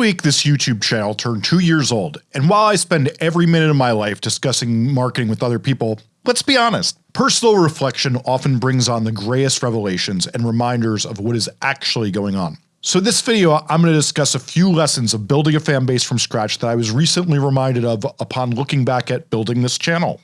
week this YouTube channel turned 2 years old, and while I spend every minute of my life discussing marketing with other people, let's be honest, personal reflection often brings on the grayest revelations and reminders of what is actually going on. So this video I'm going to discuss a few lessons of building a fan base from scratch that I was recently reminded of upon looking back at building this channel.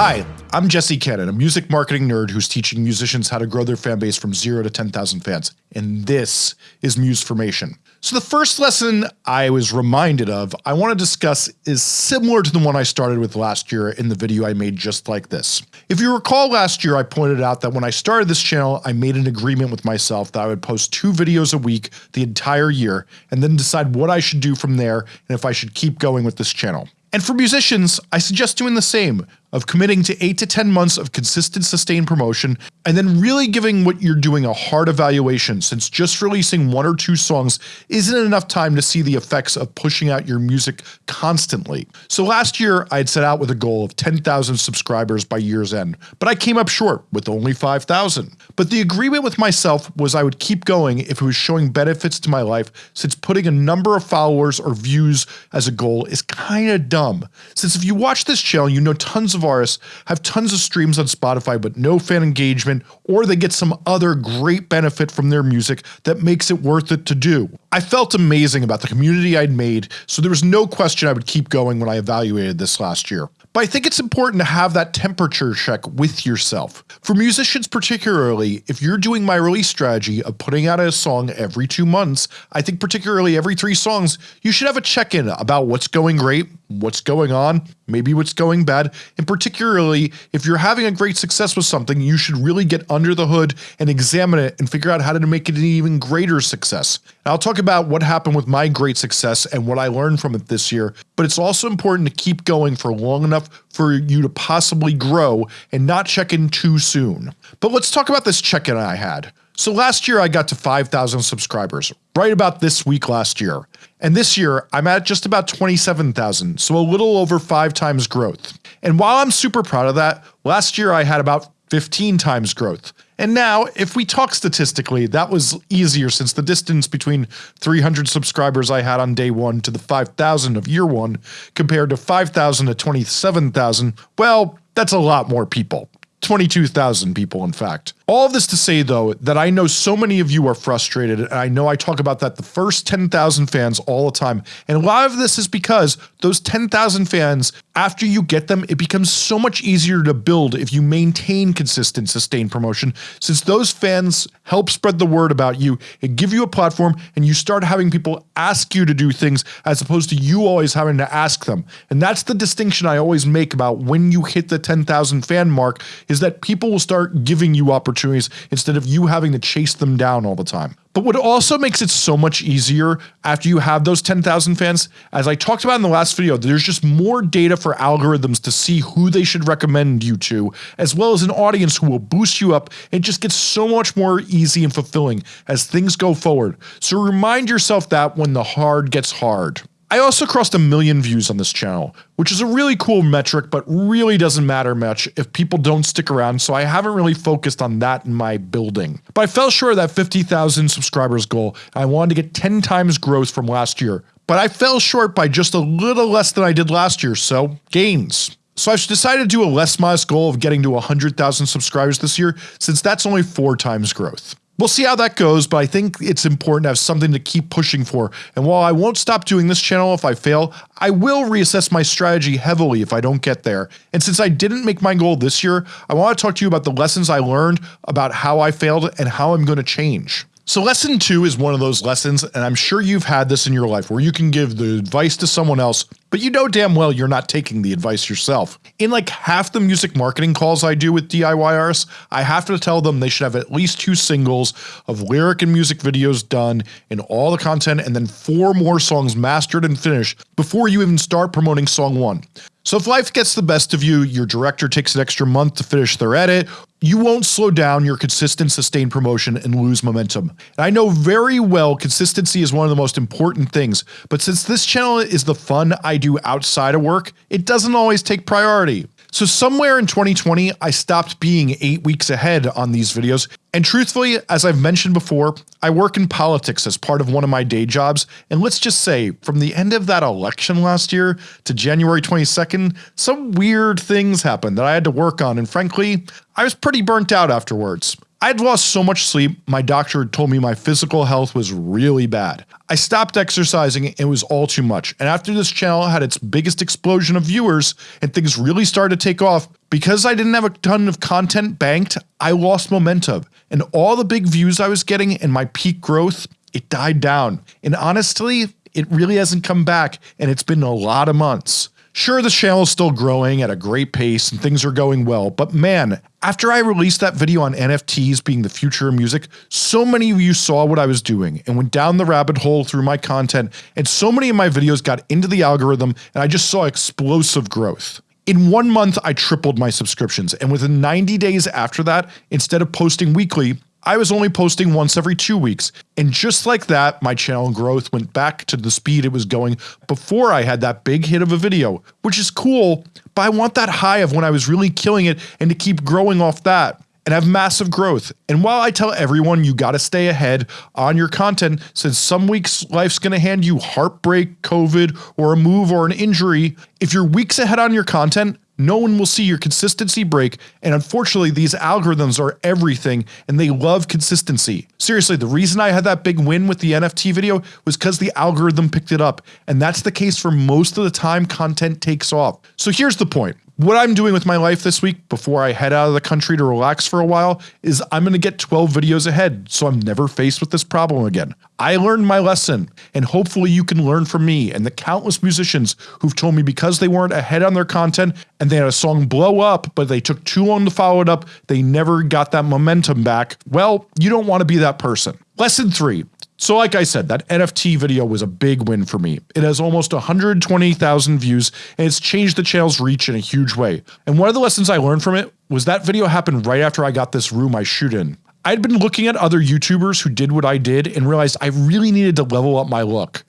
Hi, I'm Jesse Cannon, a music marketing nerd who's teaching musicians how to grow their fan base from 0 to 10,000 fans, and this is Musformation. So the first lesson I was reminded of I want to discuss is similar to the one I started with last year in the video I made just like this. If you recall last year I pointed out that when I started this channel I made an agreement with myself that I would post two videos a week the entire year and then decide what I should do from there and if I should keep going with this channel. And for musicians, I suggest doing the same of committing to 8 to 10 months of consistent sustained promotion and then really giving what you're doing a hard evaluation since just releasing one or two songs isn't enough time to see the effects of pushing out your music constantly. So last year I had set out with a goal of 10,000 subscribers by year's end, but I came up short with only 5,000. But the agreement with myself was I would keep going if it was showing benefits to my life since putting a number of followers or views as a goal is kinda dumb. Since if you watch this channel you know tons of of artists have tons of streams on Spotify but no fan engagement or they get some other great benefit from their music that makes it worth it to do. I felt amazing about the community I'd made so there was no question I would keep going when I evaluated this last year. But I think it's important to have that temperature check with yourself. For musicians particularly, if you're doing my release strategy of putting out a song every two months, I think particularly every three songs, you should have a check-in about what's going great, what's going on, maybe what's going bad, and particularly if you're having a great success with something, you should really get under the hood and examine it and figure out how to make it an even greater success. And I'll talk about what happened with my great success and what I learned from it this year, but it's also important to keep going for long enough for you to possibly grow and not check in too soon. But let's talk about this check-in I had. So last year I got to 5,000 subscribers, right about this week last year. And this year I'm at just about 27,000, so a little over 5 times growth. And while I'm super proud of that, last year I had about 15 times growth. And now, if we talk statistically, that was easier since the distance between 300 subscribers I had on day 1 to the 5,000 of year 1 compared to 5,000 to 27,000, well, that's a lot more people. 22,000 people in fact. All of this to say though that I know so many of you are frustrated and I know I talk about that the first 10,000 fans all the time. And a lot of this is because those 10,000 fans after you get them it becomes so much easier to build if you maintain consistent sustained promotion. Since those fans help spread the word about you and give you a platform and you start having people ask you to do things as opposed to you always having to ask them. And that's the distinction I always make about when you hit the 10,000 fan mark is that people will start giving you opportunities instead of you having to chase them down all the time. But what also makes it so much easier after you have those 10,000 fans, as I talked about in the last video, there's just more data for algorithms to see who they should recommend you to, as well as an audience who will boost you up and just gets so much more easy and fulfilling as things go forward. So remind yourself that when the hard gets hard. I also crossed a million views on this channel, which is a really cool metric but really doesn't matter much if people don't stick around so I haven't really focused on that in my building. But I fell short of that 50,000 subscribers goal I wanted to get 10 times growth from last year. But I fell short by just a little less than I did last year so gains. So I've decided to do a less modest goal of getting to 100,000 subscribers this year since that's only 4 times growth. We'll see how that goes, but I think it's important to have something to keep pushing for, and while I won't stop doing this channel if I fail, I will reassess my strategy heavily if I don't get there. And since I didn't make my goal this year, I want to talk to you about the lessons I learned about how I failed and how I'm going to change. So lesson two is one of those lessons, and I'm sure you've had this in your life where you can give the advice to someone else, but you know damn well you're not taking the advice yourself. In like half the music marketing calls I do with DIY artists, I have to tell them they should have at least two singles of lyric and music videos done in all the content and then four more songs mastered and finished before you even start promoting song one. So if life gets the best of you, your director takes an extra month to finish their edit, you won't slow down your consistent sustained promotion and lose momentum. And I know very well consistency is one of the most important things, but since this channel is the fun I do outside of work, it doesn't always take priority. So somewhere in 2020, I stopped being eight weeks ahead on these videos. And truthfully, as I've mentioned before, I work in politics as part of one of my day jobs. And let's just say from the end of that election last year to January 22nd, some weird things happened that I had to work on. And frankly, I was pretty burnt out afterwards. I had lost so much sleep, my doctor told me my physical health was really bad. I stopped exercising, it was all too much, and after this channel had its biggest explosion of viewers and things really started to take off, because I didn't have a ton of content banked, I lost momentum, and all the big views I was getting and my peak growth, it died down. And honestly, it really hasn't come back and it's been a lot of months. Sure, the channel is still growing at a great pace and things are going well, but man, after I released that video on NFTs being the future of music, so many of you saw what I was doing and went down the rabbit hole through my content and so many of my videos got into the algorithm and I just saw explosive growth. In one month I tripled my subscriptions and within 90 days after that, instead of posting weekly, I was only posting once every two weeks, and just like that, my channel growth went back to the speed it was going before I had that big hit of a video, which is cool, but I want that high of when I was really killing it and to keep growing off that and have massive growth. And while I tell everyone you gotta stay ahead on your content since some weeks life's gonna hand you heartbreak, COVID, or a move or an injury, if you're weeks ahead on your content, no one will see your consistency break and unfortunately these algorithms are everything and they love consistency. Seriously, the reason I had that big win with the NFT video was because the algorithm picked it up and that's the case for most of the time content takes off. So here's the point. What I'm doing with my life this week before I head out of the country to relax for a while is I'm going to get 12 videos ahead so I'm never faced with this problem again. I learned my lesson and hopefully you can learn from me and the countless musicians who've told me because they weren't ahead on their content and they had a song blow up but they took too long to follow it up, they never got that momentum back. Well, you don't want to be that person. Lesson 3. So like I said, that NFT video was a big win for me. It has almost 120,000 views and it's changed the channel's reach in a huge way. And one of the lessons I learned from it was that video happened right after I got this room I shoot in. I'd been looking at other YouTubers who did what I did and realized I really needed to level up my look.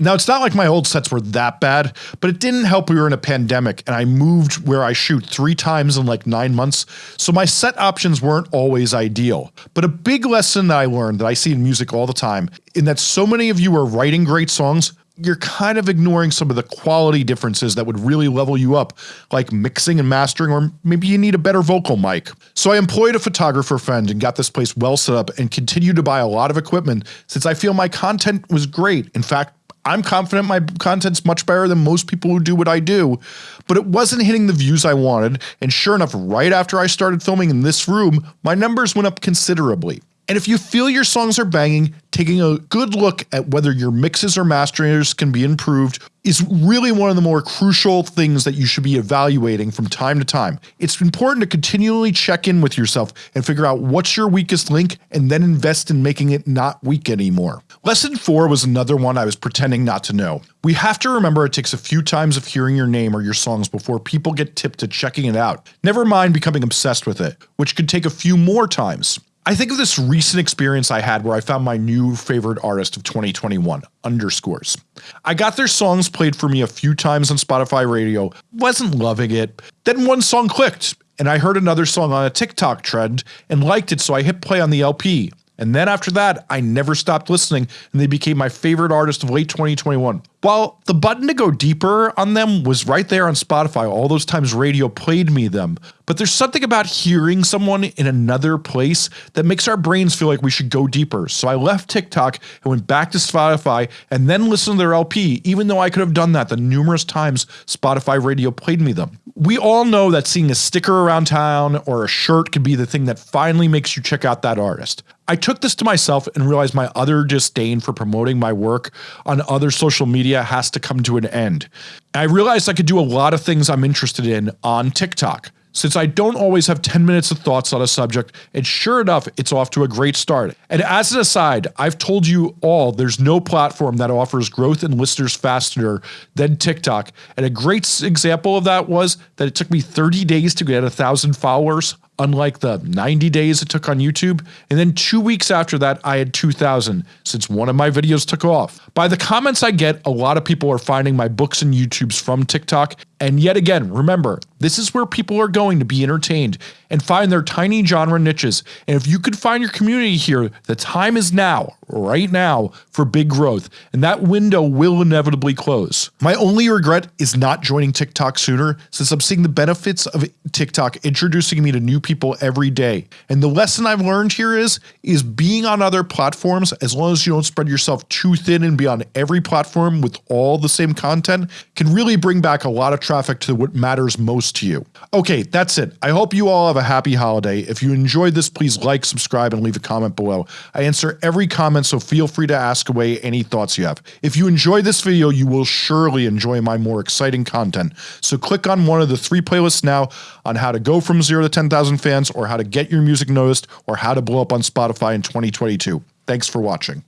Now it's not like my old sets were that bad, but it didn't help we were in a pandemic and I moved where I shoot three times in like 9 months, so my set options weren't always ideal. But a big lesson that I learned that I see in music all the time, in that so many of you are writing great songs, you're kind of ignoring some of the quality differences that would really level you up, like mixing and mastering or maybe you need a better vocal mic. So I employed a photographer friend and got this place well set up and continued to buy a lot of equipment since I feel my content was great. In fact, I'm confident my content's much better than most people who do what I do, but it wasn't hitting the views I wanted and sure enough right after I started filming in this room, my numbers went up considerably. And if you feel your songs are banging, taking a good look at whether your mixes or masterings can be improved is really one of the more crucial things that you should be evaluating from time to time. It's important to continually check in with yourself and figure out what's your weakest link and then invest in making it not weak anymore. Lesson 4 was another one I was pretending not to know. We have to remember it takes a few times of hearing your name or your songs before people get tipped to checking it out, never mind becoming obsessed with it, which could take a few more times. I think of this recent experience I had where I found my new favorite artist of 2021, Underscores. I got their songs played for me a few times on Spotify radio, wasn't loving it, then one song clicked and I heard another song on a TikTok trend and liked it so I hit play on the LP. And then after that, I never stopped listening and they became my favorite artist of late 2021. While the button to go deeper on them was right there on Spotify all those times radio played me them, but there's something about hearing someone in another place that makes our brains feel like we should go deeper. So I left TikTok and went back to Spotify and then listened to their LP even though I could have done that the numerous times Spotify radio played me them. We all know that seeing a sticker around town or a shirt could be the thing that finally makes you check out that artist. I took this to myself and realized my utter disdain for promoting my work on other social media has to come to an end. I realized I could do a lot of things I'm interested in on TikTok. Since I don't always have 10 minutes of thoughts on a subject, and sure enough it's off to a great start. And as an aside, I've told you all there's no platform that offers growth in listeners faster than TikTok, and a great example of that was that it took me 30 days to get a thousand followers unlike the 90 days it took on YouTube, and then two weeks after that I had 2000 since one of my videos took off. By the comments I get, a lot of people are finding my books and YouTubes from TikTok, and yet again, remember, This is where people are going to be entertained and find their tiny genre niches. And if you could find your community here, the time is now, right now, for big growth, and that window will inevitably close. My only regret is not joining TikTok sooner, since I'm seeing the benefits of TikTok introducing me to new people every day. And the lesson I've learned here is, is being on other platforms, as long as you don't spread yourself too thin and be on every platform with all the same content, can really bring back a lot of traffic to what matters most to you. Okay, that's it. I hope you all have a happy holiday. If you enjoyed this, please like, subscribe, and leave a comment below. I answer every comment, so feel free to ask away any thoughts you have. If you enjoyed this video, you will surely enjoy my more exciting content. So click on one of the three playlists now on how to go from zero to 10,000 fans, or how to get your music noticed, or how to blow up on Spotify in 2022. Thanks for watching.